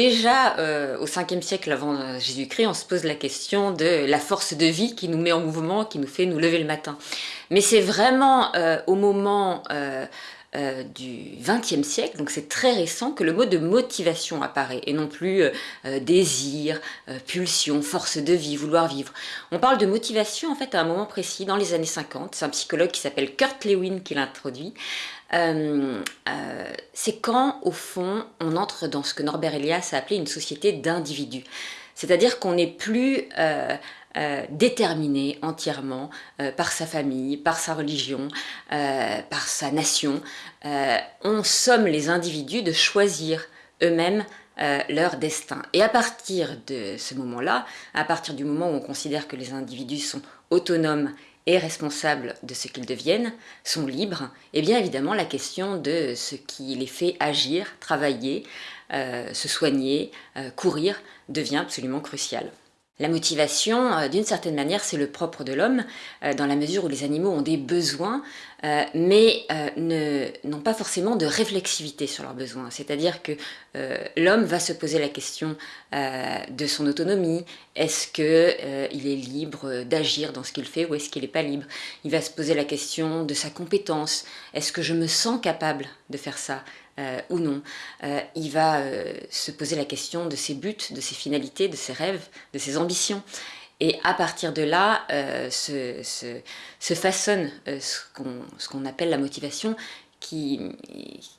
déjà au 5e siècle avant Jésus-Christ, on se pose la question de la force de vie qui nous met en mouvement, qui nous fait nous lever le matin. Mais c'est vraiment au moment euh, du XXe siècle, donc c'est très récent, que le mot de motivation apparaît, et non plus euh, euh, désir, pulsion, force de vie, vouloir vivre. On parle de motivation en fait à un moment précis, dans les années 50, c'est un psychologue qui s'appelle Kurt Lewin qui l'introduit. c'est quand, au fond, on entre dans ce que Norbert Elias a appelé une société d'individus. C'est-à-dire qu'on n'est plus euh, déterminé entièrement euh, par sa famille, par sa religion, euh, par sa nation. on somme les individus de choisir eux-mêmes leur destin. Et à partir de ce moment-là, à partir du moment où on considère que les individus sont autonomes et responsables de ce qu'ils deviennent, sont libres, et eh bien évidemment la question de ce qui les fait agir, travailler, se soigner, courir devient absolument cruciale. La motivation, euh, d'une certaine manière, c'est le propre de l'homme, euh, dans la mesure où les animaux ont des besoins, euh, mais n'ont pas forcément de réflexivité sur leurs besoins. C'est-à-dire que l'homme va se poser la question de son autonomie. Est-ce qu'il est libre d'agir dans ce qu'il fait ou est-ce qu'il n'est pas libre? Il va se poser la question de sa compétence. Est-ce que je me sens capable de faire ça? Euh, ou non. Euh, il va euh, se poser la question de ses buts, de ses finalités, de ses rêves, de ses ambitions. Et à partir de là, se, se, façonne ce qu'on appelle la motivation, qui,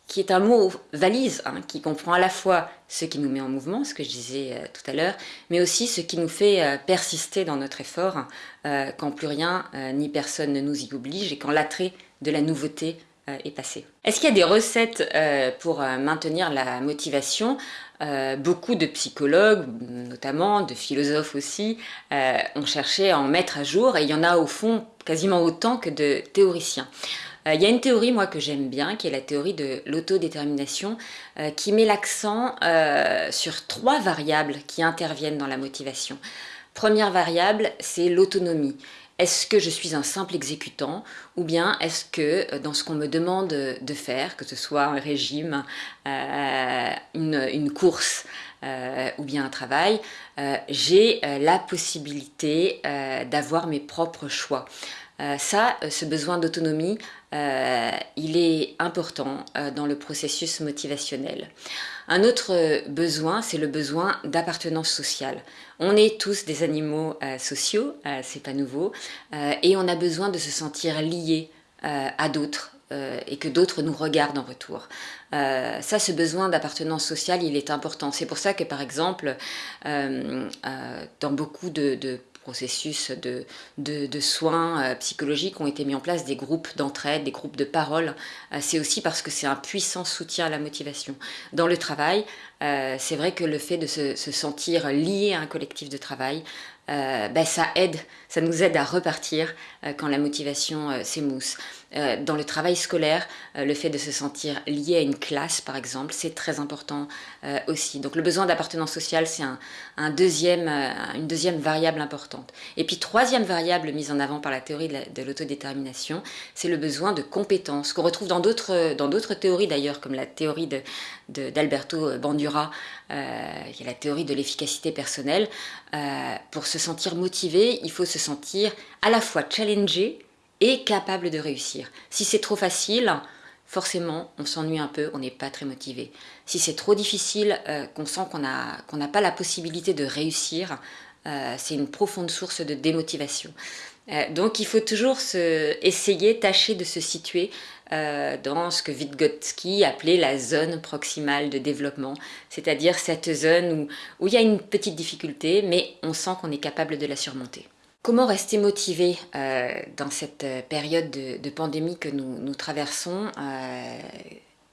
qui, est un mot valise, hein, qui comprend à la fois ce qui nous met en mouvement, ce que je disais tout à l'heure, mais aussi ce qui nous fait persister dans notre effort quand plus rien ni personne ne nous y oblige et quand l'attrait de la nouveauté euh, est passé. Est-ce qu'il y a des recettes euh, pour euh, maintenir la motivation? Beaucoup de psychologues, notamment de philosophes aussi, ont cherché à en mettre à jour et il y en a au fond quasiment autant que de théoriciens. Il y a une théorie, moi, que j'aime bien, qui est la théorie de l'autodétermination, qui met l'accent sur trois variables qui interviennent dans la motivation. Première variable, c'est l'autonomie. Est-ce que je suis un simple exécutant ou bien est-ce que euh, dans ce qu'on me demande de faire, que ce soit un régime, euh, une, course euh, ou bien un travail, j'ai la possibilité d'avoir mes propres choix ça, ce besoin d'autonomie, il est important dans le processus motivationnel. Un autre besoin, c'est le besoin d'appartenance sociale. On est tous des animaux euh, sociaux, euh, c'est pas nouveau, euh, et on a besoin de se sentir liés à d'autres et que d'autres nous regardent en retour. ça, ce besoin d'appartenance sociale, il est important. C'est pour ça que, par exemple, dans beaucoup de processus de, soins euh, psychologiques ont été mis en place des groupes d'entraide, des groupes de parole. Euh, c'est aussi parce que c'est un puissant soutien à la motivation. Dans le travail, euh, c'est vrai que le fait de se, sentir lié à un collectif de travail, ben, ça aide, ça nous aide à repartir quand la motivation s'émousse. Euh, dans le travail scolaire, euh, le fait de se sentir lié à une classe, par exemple, c'est très important euh, aussi. Donc le besoin d'appartenance sociale, c'est un, deuxième, une deuxième variable importante. Et puis troisième variable mise en avant par la théorie de l'autodétermination, c'est le besoin de compétences, qu'on retrouve dans d'autres théories d'ailleurs, comme la théorie d'Alberto Bandura, qui est la théorie de l'efficacité personnelle. pour se sentir motivé, il faut se sentir à la fois challengé, et capable de réussir. Si c'est trop facile, forcément, on s'ennuie un peu, on n'est pas très motivé. Si c'est trop difficile, euh, qu'on sent qu'on n'a pas la possibilité de réussir, euh, c'est une profonde source de démotivation. Euh, donc il faut toujours se, essayer, tâcher de se situer dans ce que Vygotsky appelait la zone proximale de développement, c'est-à-dire cette zone où, il y a une petite difficulté, mais on sent qu'on est capable de la surmonter. Comment rester motivé euh, dans cette euh, période de, pandémie que nous, traversons euh,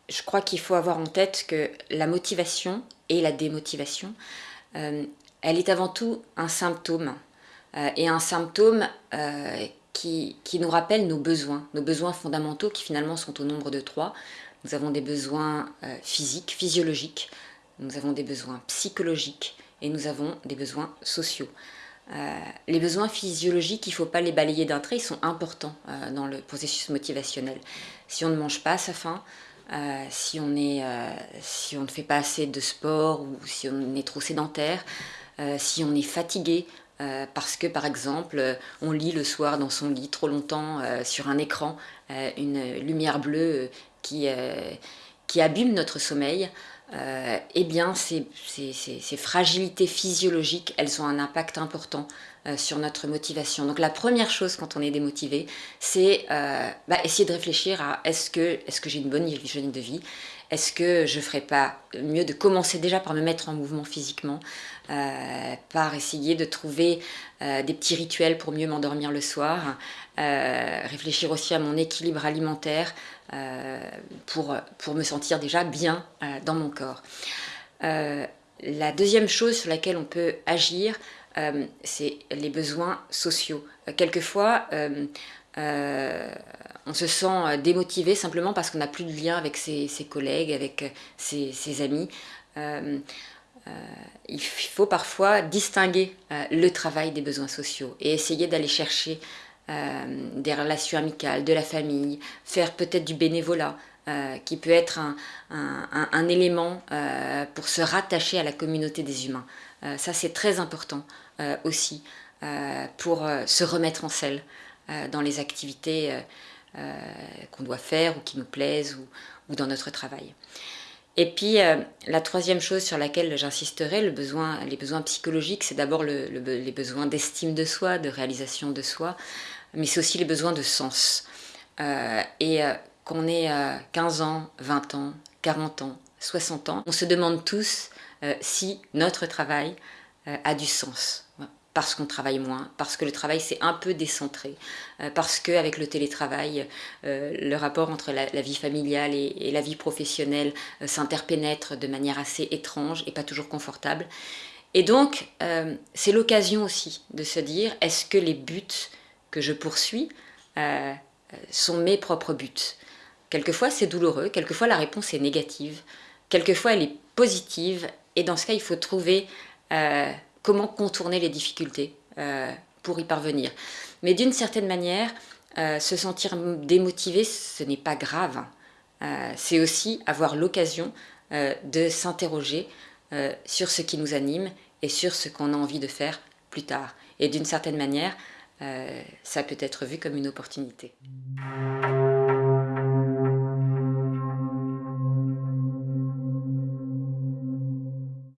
Je crois qu'il faut avoir en tête que la motivation et la démotivation, elle est avant tout un symptôme. et un symptôme qui, nous rappelle nos besoins, nos besoins fondamentaux qui finalement sont au nombre de trois. Nous avons des besoins physiques, physiologiques, nous avons des besoins psychologiques et nous avons des besoins sociaux. Euh, les besoins physiologiques, il ne faut pas les balayer d'un trait, ils sont importants euh, dans le processus motivationnel. Si on ne mange pas à sa faim, si on ne fait pas assez de sport ou si on est trop sédentaire, si on est fatigué, parce que par exemple on lit le soir dans son lit trop longtemps sur un écran une lumière bleue qui, abîme notre sommeil, euh, eh bien ces, fragilités physiologiques, elles ont un impact important euh, sur notre motivation. Donc la première chose quand on est démotivé, c'est euh, bah, essayer de réfléchir à est-ce que, est que j'ai une bonne hygiène de vie Est-ce que je ne ferais pas mieux de commencer déjà par me mettre en mouvement physiquement, par essayer de trouver des petits rituels pour mieux m'endormir le soir, réfléchir aussi à mon équilibre alimentaire, euh, pour, pour me sentir déjà bien euh, dans mon corps. Euh, la deuxième chose sur laquelle on peut agir, c'est les besoins sociaux. quelquefois, on se sent démotivé simplement parce qu'on n'a plus de lien avec ses, collègues, avec ses, ses amis. il faut parfois distinguer le travail des besoins sociaux et essayer d'aller chercher euh, des relations amicales, de la famille, faire peut-être du bénévolat, euh, qui peut être un, élément euh, pour se rattacher à la communauté des humains. ça, c'est très important aussi pour se remettre en selle dans les activités qu'on doit faire ou qui nous plaisent ou, dans notre travail. Et puis, la troisième chose sur laquelle j'insisterai, les besoins psychologiques, c'est d'abord les besoins d'estime de soi, de réalisation de soi mais c'est aussi les besoins de sens. Euh, et euh, qu'on ait 15 euh, ans, 20 ans, 40 ans, 60 ans, on se demande tous si notre travail a du sens parce qu'on travaille moins, parce que le travail s'est un peu décentré, parce qu'avec le télétravail, le rapport entre la, vie familiale et, la vie professionnelle s'interpénètre de manière assez étrange et pas toujours confortable. Et donc, c'est l'occasion aussi de se dire, est-ce que les buts que je poursuis euh, sont mes propres buts? Quelquefois c'est douloureux, quelquefois la réponse est négative, quelquefois elle est positive, et dans ce cas il faut trouver euh, comment contourner les difficultés euh, pour y parvenir. Mais d'une certaine manière, se sentir démotivé, ce n'est pas grave. c'est aussi avoir l'occasion de s'interroger sur ce qui nous anime et sur ce qu'on a envie de faire plus tard. Et d'une certaine manière, euh, ça peut être vu comme une opportunité.